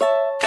you